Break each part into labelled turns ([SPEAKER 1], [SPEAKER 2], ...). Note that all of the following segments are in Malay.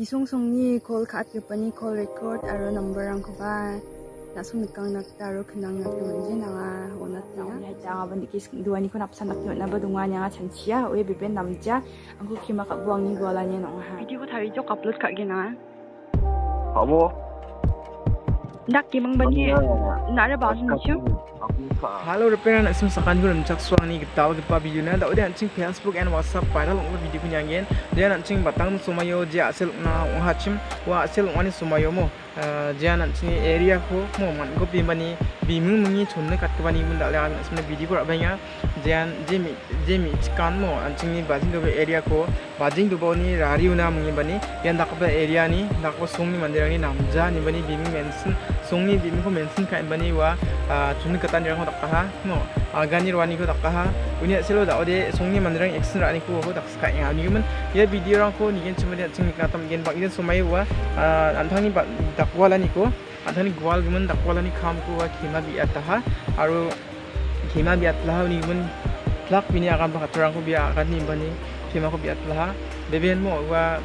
[SPEAKER 1] Bisong song ni call kat ke pani call record aro number ang ko ba na sung nikang nak taro kenang nak teman je na onat na ya ja ban dikis dua ni ko nap sanak na ba dunga nya chanchia we biben namja angku kima ka buang ni gola nya nong ha video ko thari jok upload ka gina
[SPEAKER 2] Abo.
[SPEAKER 1] ndak kimang bani na ra ba ni chu
[SPEAKER 3] Halo repair nak sim sakan gua nak suang ni tahu kita video na dah udah ancing Facebook and WhatsApp viral ong video punya ngen dia ancing batang sumayo dia asal na ong hachim wa asal ong ani sumayo mo. Dia ancing area ko mo man ko bimani bimu mungi chonne kat ke bani mun dak le sebenarnya video ko rabanya dia jemi jemi cikan mo ancing ni bazing do area ko. Bazing do ni rari una mungi bani. Dak ba area ni dak ko sung ni mandir ni namja ni bani bimu mention sung ni bimu ko mention kai bani wa chonne katan yang takkaha mo agani rwani ko takkaha uni selo da ode songni mandrang action rani ko ho takska ya ni men ya video rang ko ni gen chumani ching ka tam gen bak gen sumai wa anthani ba dakwala ni ko anthani gwal gen dakwala ni kham ko wa khima bi ataha aru khima bi atlaha ni men plak bini akan ba katrang ko bi akan ni bani khima ko bi atlaha beben mo wa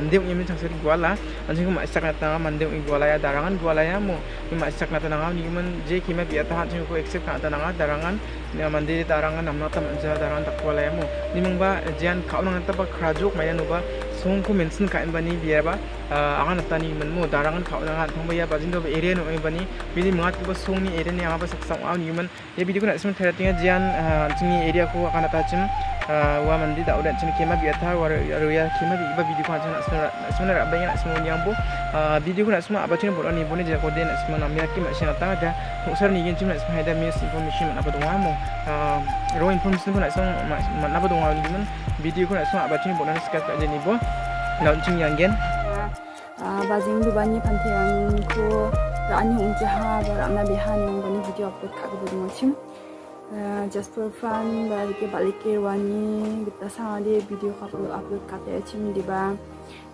[SPEAKER 3] ini macam seri guala, anjing aku masak nata nga mandem ini guala ya darangan. Guala ya mo, aku masak nata nga ni man je kima biar tahan. Anjing aku accept nata nga darangan, ni mandi darangan namna tam anja darangan tak guala ya mo, ni mong ba jian kau nang nata ba kerajok maya no ba song ko mention bani biar ba, ni man mo darangan kau nang nata ba ya ba jindo ba area no bani, bini mengat ko ba song ni area ni apa ba saksang aw ni man, ya video ko nak semua teratinga jian anjing ni area ko akan nata cim, wa mandi tak udah cina kima biar tahan, waru ya kima biar video ko aja sebenarnya banyak nak semua yang bu video nak semua apa cina buat ni boleh jadi kode nak semua nak yakin macam nak tahu dah uksar ni yang cuma nak semua ada miss information nak apa tu kamu raw information pun nak semua nak apa tu kamu ni pun video nak semua apa cina buat ni sekat kat ni bu launching yang gen
[SPEAKER 1] bazing tu banyak pantai yang ku rani unjaha berana bihan yang banyak video upload kat tu macam just for fun balik balik ke wani kita sama dia video upload upload kata cim di ba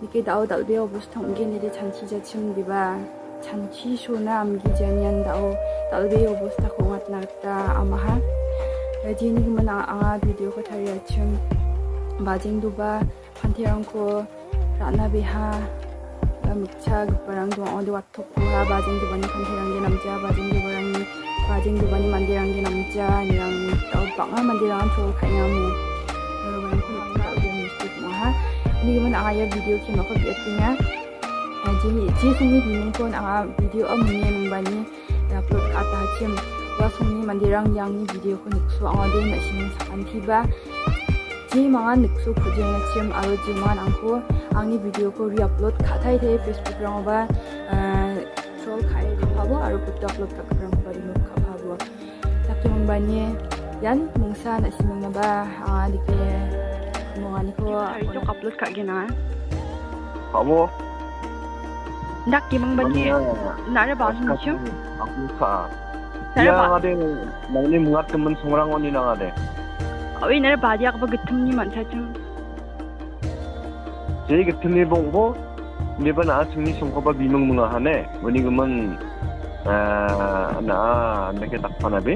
[SPEAKER 1] dike dao dal be obus thong ge ni de chanchi ja chim di ba chanchi shu na am gi janyan dao dal be obus ta khongat na ta ama ha ji ni mana anga video ko thari chim bajing du ba phanthi ang ko rana bi ang ge namja bajing du barang ni bajing du bani mandirang di namja yang tau banga mandirang tu kaya mu orang pun tak ada mistik mah ini gimana ayah video ki mako biatnya jadi ji sungi bingung pun anga video am ni membani upload ke atas cim wa sungi mandirang yang ni video ko niksu anga de na sin sakan tiba ji mangan niksu khuje na cim aro ji man angko angni video ko re-upload khatai the facebook rang ba troll khai khabo aro put upload ka rang ba remove Kung banye yan mungsa na si mga ba ang adik ke mga ni ko
[SPEAKER 4] itu upload kak gina
[SPEAKER 2] Abo.
[SPEAKER 4] ndak kimang banye nara ba ni chu
[SPEAKER 2] Aku ka. Dia ngade nang ni mungat temen songrang oni nang ade.
[SPEAKER 4] awi nara ba dia ka ba gitum ni man cha chu
[SPEAKER 2] Jadi ketemu bongbo ni ba na sing ni songko ba bimang mga hane. Wani guman Oi nara baadiyaaq ba gittumni mancha chung. Jei gittumni bongbo niba naa chungni chungko ba bimung munga hane wani guman naa nake takpana be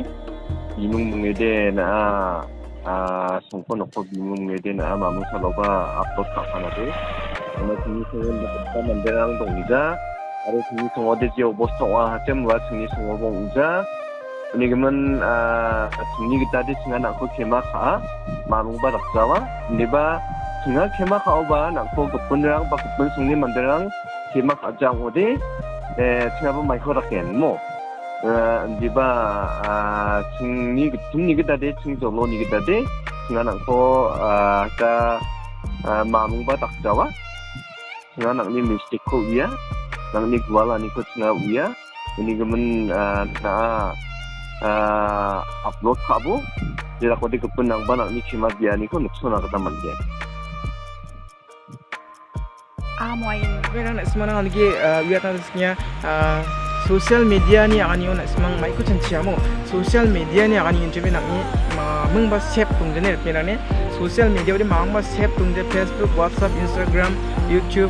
[SPEAKER 2] bimung munga de naa chungko nokko bimung munga de naa mamu salo ba upload takpana be wani chungni chungko nokko manderang dongja 아래 중립 동어대지의 오버스와 하점 와 중립 동어봉자 ini gemen sini kita di singa nak ko kema ka mamung ba raksawa ini ba singa kema ka oba nak ko gopun rang ba gopun sungni manderang kema ka jang ode eh singa ba mai ko raken mo. Di ba singni singni kita de sing jolo ni kita de singa nang ko ka mamung ba tak jawa singa nang ni mistik ko iya nang ni gwala ni ko singa iya ini gemen na upload kabo jira ko de ko nang ba nang ni chima biya ni ko nukso na ka taman
[SPEAKER 4] amoy
[SPEAKER 3] Vera nak semana lagi lihat nantinya sosial media ni akan yon semang mai chanchi amo sosial media ni akan yon jebe nak ni mung ba sep tung jene pera ne sosial media ode mang ba sep tung je facebook whatsapp instagram youtube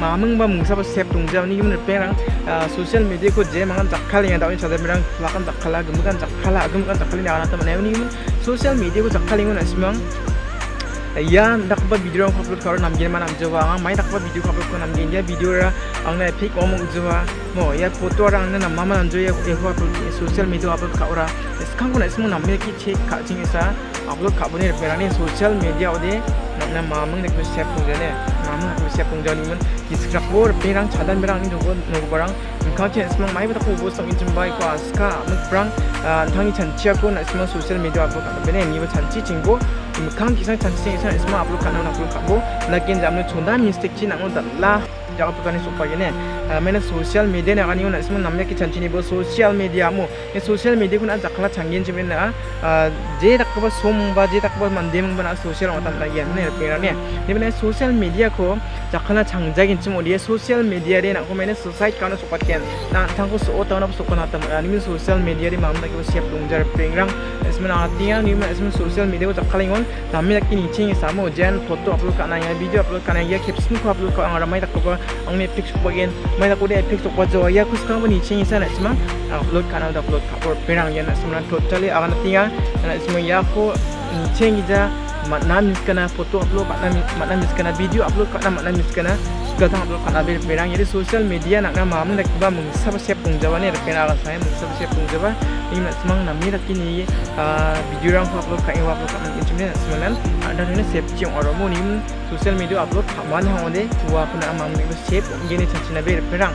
[SPEAKER 3] mamung ba mung sa ba sep tung ni gimne pera sosial media ko je mangan jakhal ya dawi chade merang lakan jakhala gumukan jakhala gumukan jakhali ni akan ta mane ni sosial media ko jakhali ngon semang ya ndak takba video ang upload karo nam gen man am jawa ang mai takba video upload ko nam dia video ra ang na pic om jawa mo ya foto ra ang na mama nam joya ko ko upload social media upload ka ora skang ko na ismo nam ki check ka jing isa upload ka bone re ni? Social media ode na mamang nek sep pung jane mamang ko sep pung jani man diskrak bor perang chadan berang ni dogo no barang kau chen semang mai bata ko bo song injum bai ko aska mek prang tangi chanchia ko na semang social media upload ka bene ni ba chanchi chingbo mukang kisang chanchi sing isa semang upload ka na upload ka bo lakin jamnu chonda mistake chi nang dalla jaga tukani supaya ne mana. Sosial media ni agani una semua namanya kita cini bo sosial media mu. Ini sosial media kuna jakla canggih cuma na je tak kau somba je tak kau mandem mana sosial orang tak lagi ne pera ne ini mana sosial media ko jakla canggih cuma dia sosial media ni nak kau mana society kau nak support kan na tangko so tahu nak support nak tam ini sosial media ni mamda kau siap dongjar pengrang semua artinya ni mana semua sosial media ko jakla ingon. Namanya kini cing sama jen foto upload kana ya video upload kana ya caption ko upload ko orang ramai tak kau ang Netflix bagian mai aku dia epic tok wajo ya aku sekarang ni cing sana cuma upload kanal dah upload. Cover perang ya nak semua totally akan tinggal nak semua. Ya aku cing ija makna miskana foto upload makna miskana video upload. Makna miskana sudah kanal ber perang jadi sosial media nak nama mam nak ba mung sab siap pung jawa ni perang akan saya mung sab siap pung jawa ini nak semang nami nak kini video rang upload kai upload kan ini cuma semua ada ni siap cium orang mu ni. Sosial media upload mana hang ode tua pun amam ni siap. Gini cina ber perang